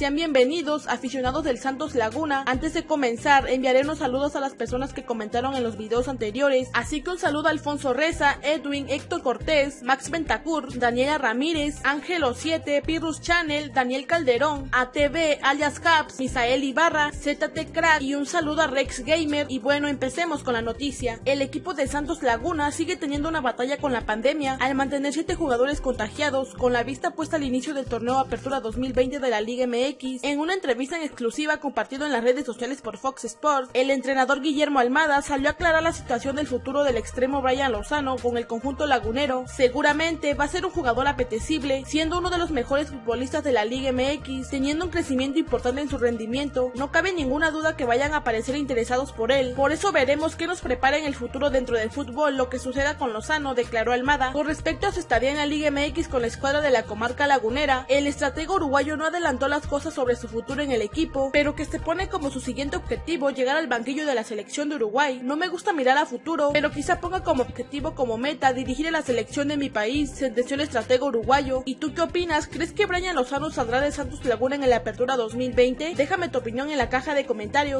Sean bienvenidos, aficionados del Santos Laguna. Antes de comenzar, enviaré unos saludos a las personas que comentaron en los videos anteriores, así que un saludo a Alfonso Reza, Edwin, Héctor Cortés, Max Ventacur, Daniela Ramírez, Ángelo 7, Pirrus Channel, Daniel Calderón, ATV, alias Caps, Misael Ibarra, ZT Crack y un saludo a Rex Gamer. Y bueno, empecemos con la noticia. El equipo de Santos Laguna sigue teniendo una batalla con la pandemia al mantener 7 jugadores contagiados, con la vista puesta al inicio del torneo Apertura 2020 de la Liga MX. En una entrevista en exclusiva compartido en las redes sociales por Fox Sports, el entrenador Guillermo Almada salió a aclarar la situación del futuro del extremo Brian Lozano con el conjunto lagunero. Seguramente va a ser un jugador apetecible, siendo uno de los mejores futbolistas de la Liga MX, teniendo un crecimiento importante en su rendimiento. No cabe ninguna duda que vayan a aparecer interesados por él. Por eso veremos qué nos prepara en el futuro dentro del fútbol lo que suceda con Lozano, declaró Almada. Con respecto a su estadía en la Liga MX con la escuadra de la comarca lagunera, el estratego uruguayo no adelantó las cosas sobre su futuro en el equipo, pero que se pone como su siguiente objetivo llegar al banquillo de la selección de Uruguay. No me gusta mirar a futuro, pero quizá ponga como objetivo como meta dirigir a la selección de mi país, sentenció el estratego uruguayo. ¿Y tú qué opinas? ¿Crees que Brian Lozano saldrá de Santos Laguna en la apertura 2020? Déjame tu opinión en la caja de comentarios.